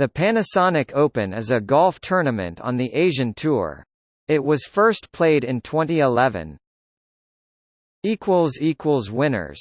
The Panasonic Open is a golf tournament on the Asian Tour. It was first played in 2011. Winners